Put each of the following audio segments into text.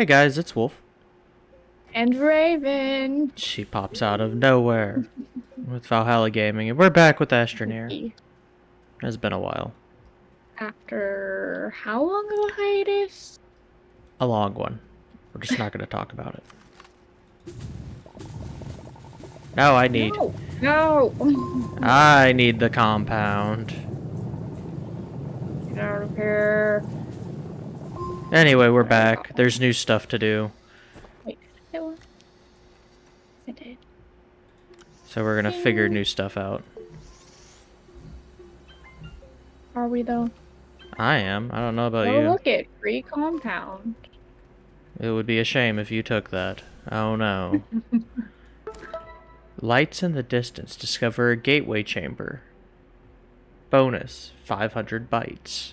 Hey guys, it's Wolf. And Raven. She pops out of nowhere with Valhalla Gaming, and we're back with Astroneer. It's been a while. After how long of a hiatus? A long one. We're just not going to talk about it. No, I need. No. no. I need the compound. Get out of here. Anyway, we're back. There's new stuff to do. Wait, it was. I did. So we're gonna figure new stuff out. Are we though? I am. I don't know about you. oh, you. look at Free compound. It would be a shame if you took that. Oh no. Lights in the distance. Discover a gateway chamber. Bonus 500 bytes.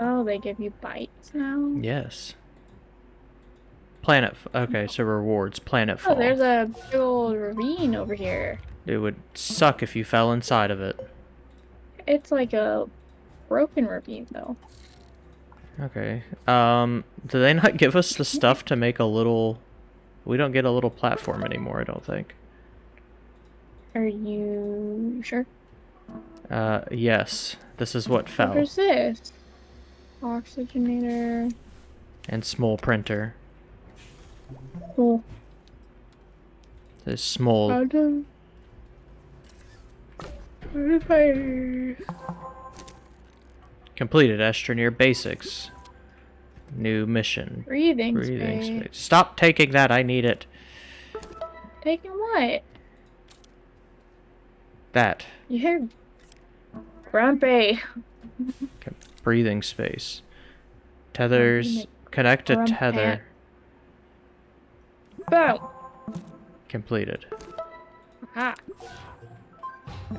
Oh, they give you bytes now? Yes. Planet. okay, so rewards. Planet Oh, there's a big old ravine over here. It would suck if you fell inside of it. It's like a broken ravine, though. Okay. Um, do they not give us the stuff to make a little... We don't get a little platform anymore, I don't think. Are you sure? Uh, yes. This is what fell. What is this? Oxygenator. And small printer. Cool. This small... How do... Completed Astroneer Basics. New mission. Breathing, Breathing space. space. Stop taking that, I need it. Taking what? That. You hear grumpy. Breathing space. Tethers. Connect a tether. Boom. Completed. Ah.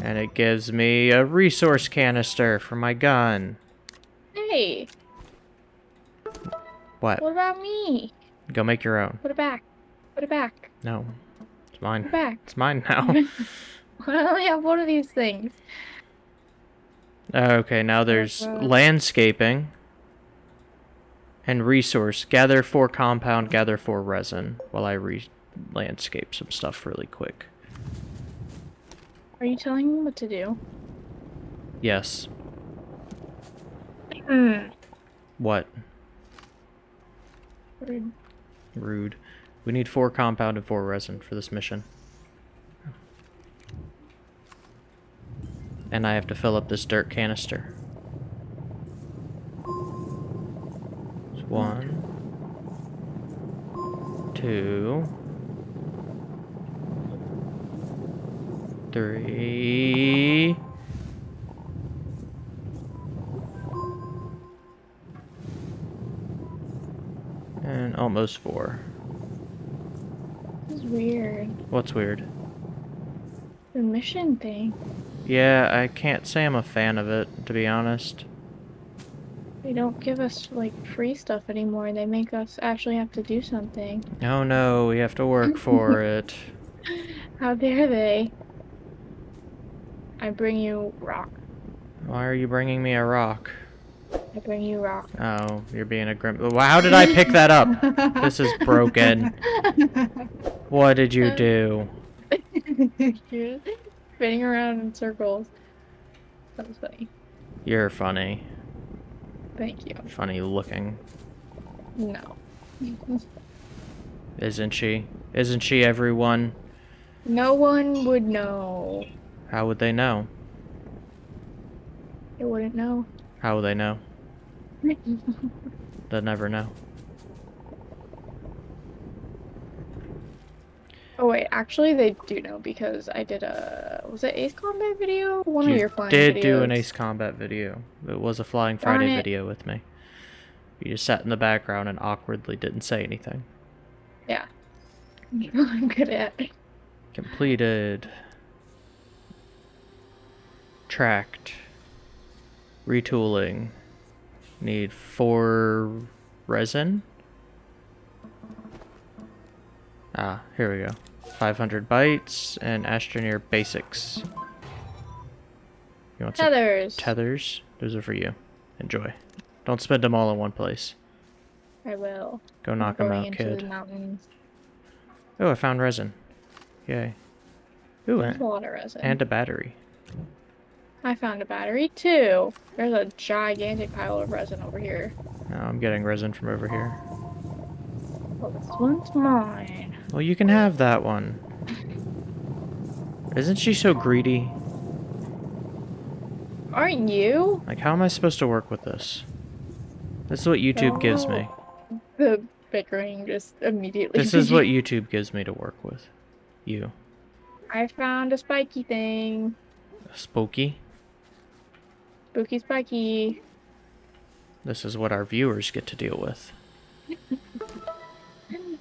And it gives me a resource canister for my gun. Hey, What? what about me? Go make your own. Put it back. Put it back. No. It's mine. Put it back. It's mine now. I only have one of these things. Okay, now there's landscaping. And resource. Gather four compound, gather four resin. While I re landscape some stuff really quick. Are you telling me what to do? Yes. Hmm. What? Rude. Rude. We need four compound and four resin for this mission. And I have to fill up this dirt canister. It's one. Two. Three. And almost four. This is weird. What's weird? The mission thing. Yeah, I can't say I'm a fan of it, to be honest. They don't give us like free stuff anymore. They make us actually have to do something. Oh no, we have to work for it. How dare they? I bring you rock. Why are you bringing me a rock? I bring you rock. Oh, you're being a grim. How did I pick that up? This is broken. What did you uh, do? Spinning around in circles. That was funny. You're funny. Thank you. Funny looking. No. Isn't she? Isn't she everyone? No one would know. How would they know? They wouldn't know. How would they know? They'll never know. Oh wait, actually they do know because I did a was it Ace Combat video? One you of your flying I did videos. do an Ace Combat video. It was a Flying Darn Friday it. video with me. You just sat in the background and awkwardly didn't say anything. Yeah. I'm good at. Completed. Tracked. Retooling. Need four resin. Ah, here we go. 500 bytes and Astroneer basics. You want some Tethers. tethers? Those are for you. Enjoy. Don't spend them all in one place. I will. Go I'm knock them out, kid. The. Oh, I found resin. Yay. Ooh, and, a lot of resin. and a battery. I found a battery too. There's a gigantic pile of resin over here. Oh, I'm getting resin from over here. Well, this one's mine. Well, you can have that one. Isn't she so greedy? Aren't you? Like, how am I supposed to work with this? This is what YouTube gives me. The bickering just immediately. This is what. YouTube gives me to work with. You. I found a spiky thing. Spooky. Spooky spiky. This is what our viewers get to deal with.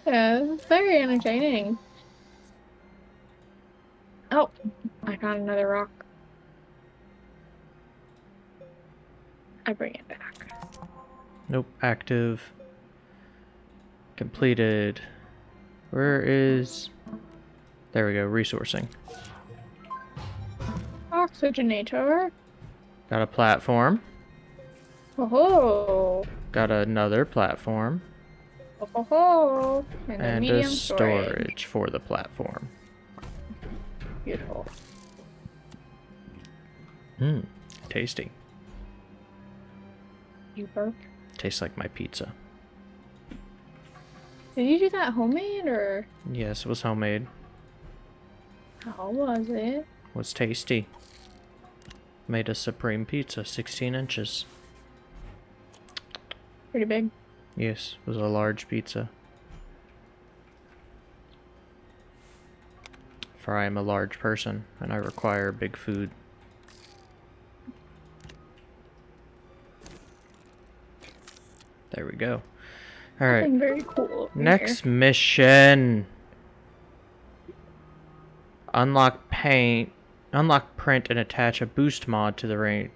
Yeah, it's very entertaining. Oh, I found another rock. I bring it back. Nope. Active. Completed. Where is... There we go. Resourcing. Oxygenator. Got a platform. Oh Got another platform. Ho! And, a And medium a storage for the platform. Beautiful. Mmm. Tasty. You burp. Tastes like my pizza. Did you do that homemade or Yes, it was homemade. how was it? Was tasty. Made a supreme pizza, 16 inches. Pretty big. Yes, it was a large pizza. For I am a large person, and I require big food. There we go. Alright, very cool. next mission. Unlock paint, unlock print and attach a boost mod to the rain,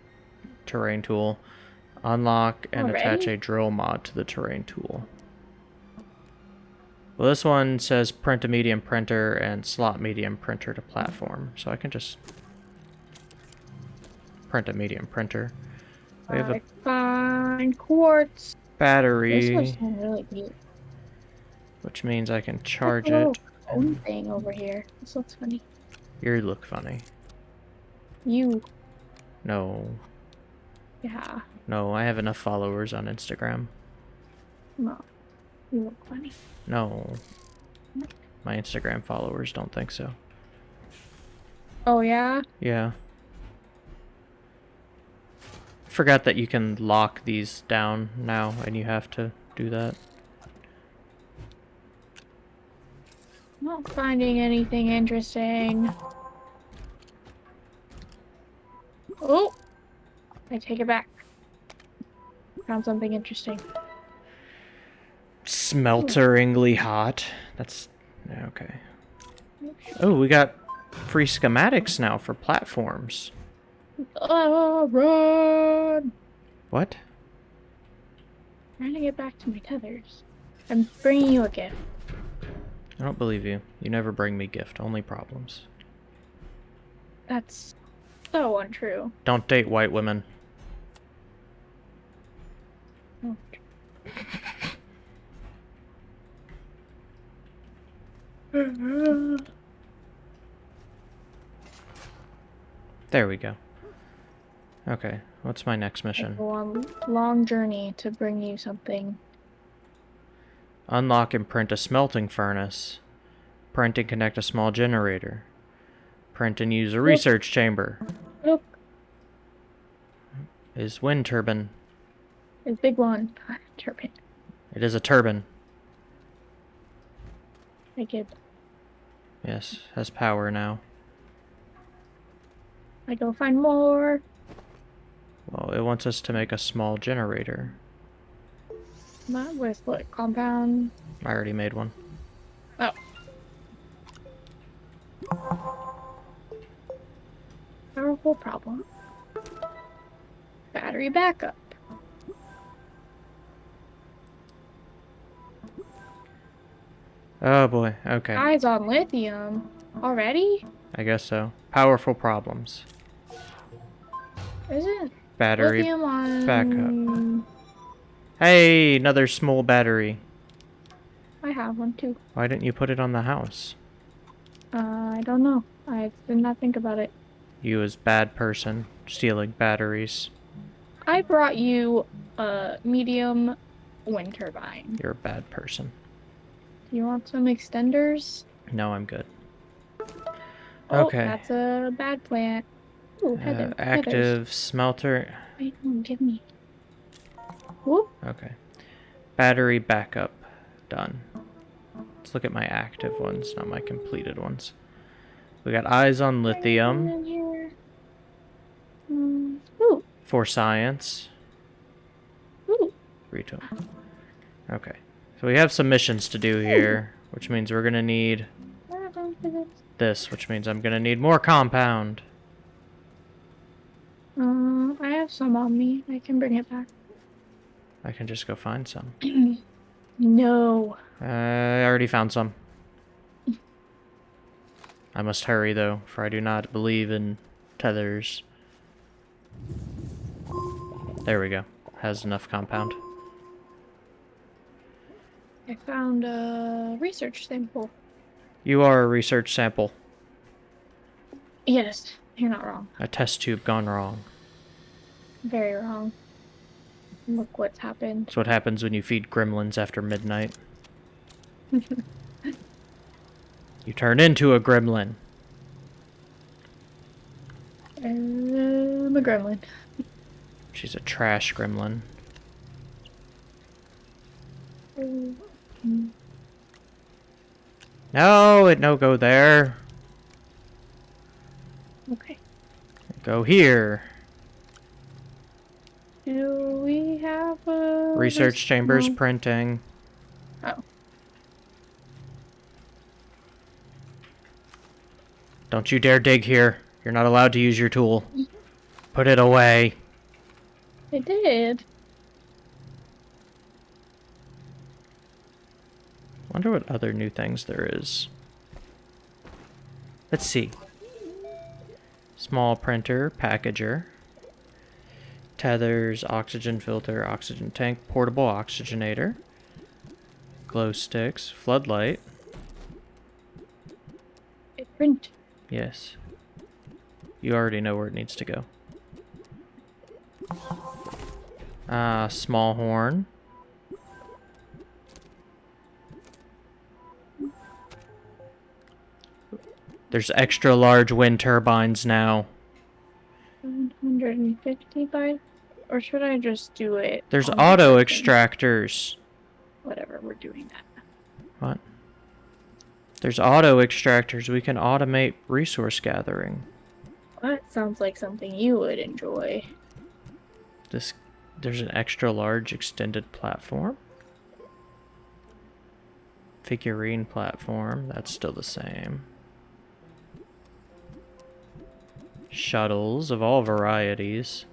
terrain tool. Unlock and attach a drill mod to the terrain tool. Well, this one says print a medium printer and slot medium printer to platform, so I can just print a medium printer. We have a fine quartz. This battery, really neat. which means I can charge it. cone thing over here. This looks funny. You look funny. You, No, yeah. No, I have enough followers on Instagram. No, you look funny. No. My Instagram followers don't think so. Oh yeah. Yeah. Forgot that you can lock these down now and you have to do that. Not finding anything interesting. Oh! I take it back. Found something interesting. Smelteringly hmm. hot. That's okay. Oh, we got free schematics now for platforms. Oh, run! What? Trying to get back to my tethers. I'm bringing you a gift. I don't believe you. You never bring me gift, only problems. That's so untrue. Don't date white women. Oh. There we go. Okay, what's my next mission? go on long journey to bring you something. Unlock and print a smelting furnace. Print and connect a small generator. Print and use a research chamber. Look, Is wind turbine. It's big one. Ah, turbine. It is a turbine. I get. Yes, has power now. I go find more. Well, it wants us to make a small generator. Not with what compound? I already made one. Oh. Powerful problem. Battery backup. Oh boy, okay. Eyes on lithium. Already? I guess so. Powerful problems. Is it? Battery. lithium on backup. Hey, another small battery. I have one too. Why didn't you put it on the house? Uh, I don't know. I did not think about it. You as bad person, stealing batteries. I brought you a medium wind turbine. You're a bad person. You want some extenders? No, I'm good. Oh, Okay. that's a bad plant. Ooh, Uh, heather, heathers. active smelter. Wait, give me. Whoop. Okay. Battery backup. Done. Let's look at my active ones, not my completed ones. We got eyes on lithium Mm, ooh, for science. ooh. Retail. Okay. So we have some missions to do here, which means we're gonna need this, which means I'm gonna need more compound. Uh, I have some on me. I can bring it back. I can just go find some. no. Uh, I already found some. I must hurry though, for I do not believe in tethers. There we go. Has enough compound. I found a research sample. You are a research sample. Yes, you're not wrong. A test tube gone wrong. Very wrong. Look what's happened. That's what happens when you feed gremlins after midnight. You turn into a gremlin. I'm a gremlin. She's a trash gremlin. Mm, No, it no go there. Okay. Go here. Do we have a Research res- chambers no. printing. Oh. Don't you dare dig here. You're not allowed to use your tool. Mm-hmm. Put it away. I did. Wonder what other new things there is. Let's see. Small printer, packager. Tethers, oxygen filter, oxygen tank, portable oxygenator. Glow sticks, floodlight. I print. Yes. You already know where it needs to go. Ah, small horn. There's extra large wind turbines now. 150 by. Or should I just do it? There's on the auto extractors. Whatever, we're doing that. What? There's auto extractors. We can automate resource gathering. That sounds like something you would enjoy. This there's an extra large extended platform. Figurine platform, that's still the same. Shuttles of all varieties.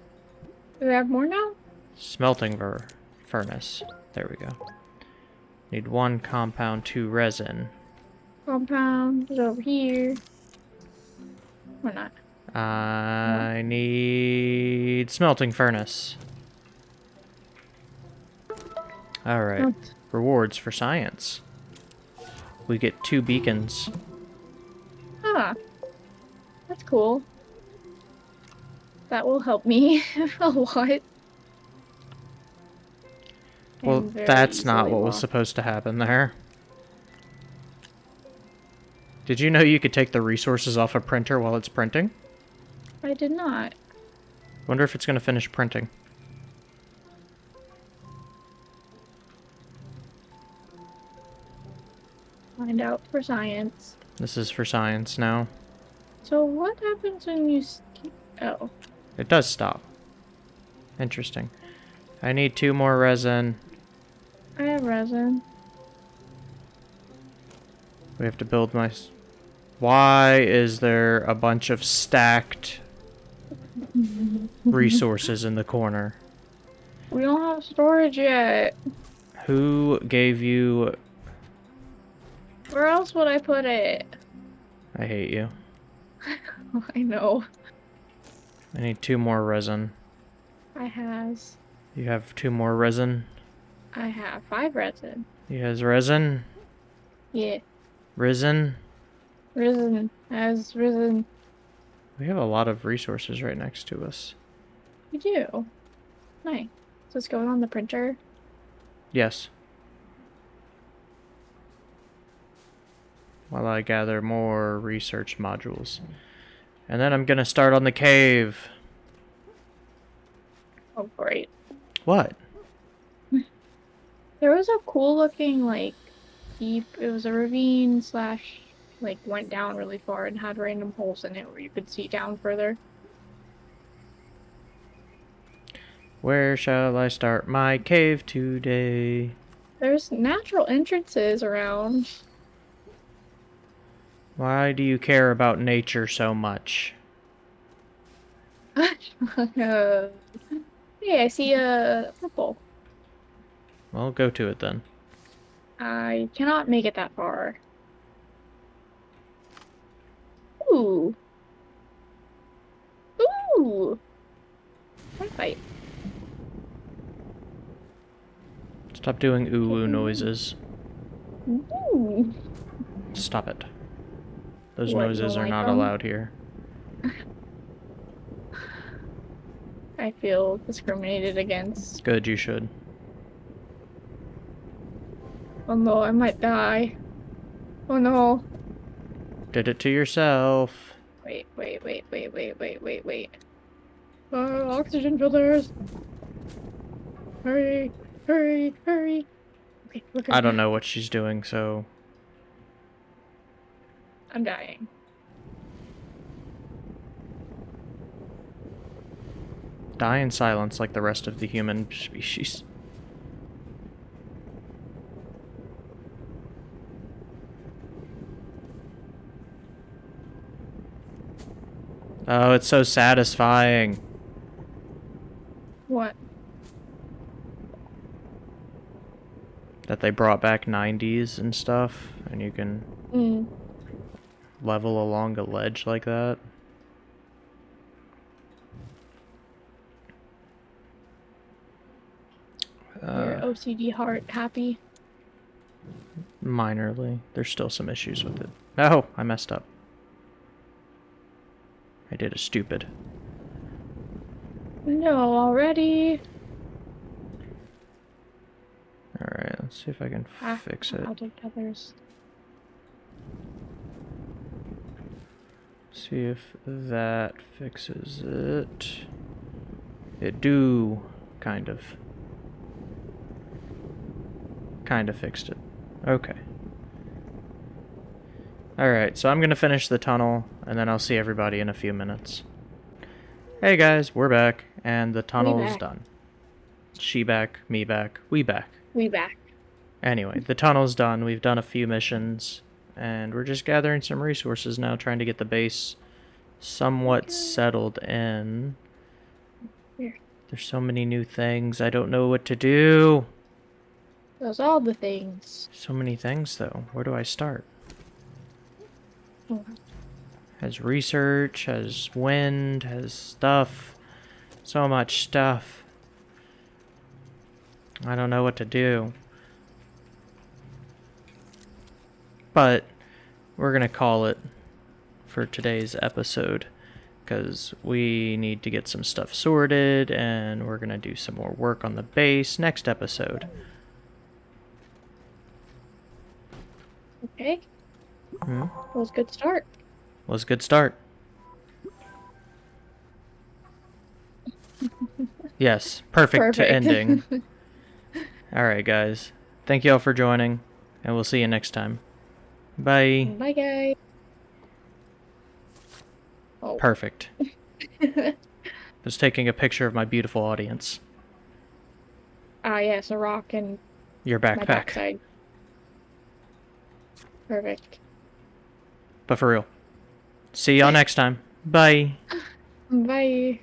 Do we have more now? Smelting ver furnace. There we go. Need one compound, two resin. Compound is over here. Or not. I need smelting furnace. Alright. Oh, Rewards for science. We get two beacons. ah. That's cool. That will help me a lot. Well, that's not what was supposed to happen there. Did you know you could take the resources off a printer while it's printing? I did not. Wonder if it's going to finish printing. Find out for science. This is for science now. So what happens when you Oh. It does stop. Interesting. I need two more resin. I have resin. We have to build my... Why is there a bunch of stacked resources in the corner? We don't have storage yet. Who gave you... Where else would I put it? I hate you. I know. I need two more resin. I has. You have two more resin? I have five resin. You has resin. Yeah. Risen. Risen. Has risen. We have a lot of resources right next to us. We do. Nice. So it's going on the printer. Yes. While I gather more research modules. And then I'm gonna start on the cave. Oh, great. What? There was a cool looking, like, deep, it was a ravine slash, like, went down really far and had random holes in it where you could see down further. Where shall I start my cave today? There's natural entrances around. Why do you care about nature so much? uh, hey, I see a purple. Well, go to it then. I cannot make it that far. Ooh. Ooh. One fight. Stop doing ooh ooh noises. Ooh. Stop it. Those What, noises are like not them? allowed here. I feel discriminated against. Good, you should. Oh no, I might die. Oh no. Did it to yourself. Wait, wait, wait, wait, wait, wait, wait, wait. Uh, oxygen filters. Hurry, hurry, hurry. Okay, I don't know what she's doing, so I'm dying. die in silence like the rest of the human species. Oh, it's so satisfying. What? that they brought back 90s and stuff, and you can Mm. Level along a ledge like that. Your Uh, OCD heart happy? minorly. There's still some issues with it. Oh, I messed up. I did a stupid. No, already. Alright, let's see if I can Ah, fix it. Take others. See if that fixes it. It do, kind of. Kind of fixed it. Okay. Alright, so I'm gonna finish the tunnel, and then I'll see everybody in a few minutes. Hey guys, we're back, and the tunnel is done. She back, me back, we back. We back. Anyway, the tunnel's done. We've done a few missions, and we're just gathering some resources now, trying to get the base somewhat settled in. Here. There's so many new things. I don't know what to do. Those all the things. So many things, though. Where do I start? Oh, Has research, has wind, has stuff. So much stuff. I don't know what to do. But we're going to call it for today's episode because we need to get some stuff sorted and we're going to do some more work on the base next episode. Okay. Hmm? That was a good start. Was a good start. Yes, perfect, to Perfect. ending. All right, guys. Thank you all for joining, and we'll see you next time. Bye. Bye, guys. Oh. Perfect. Just taking a picture of my beautiful audience. Ah, yes, a rock and Your my backpack. Perfect. But for real. See y'all next time. Bye. Bye.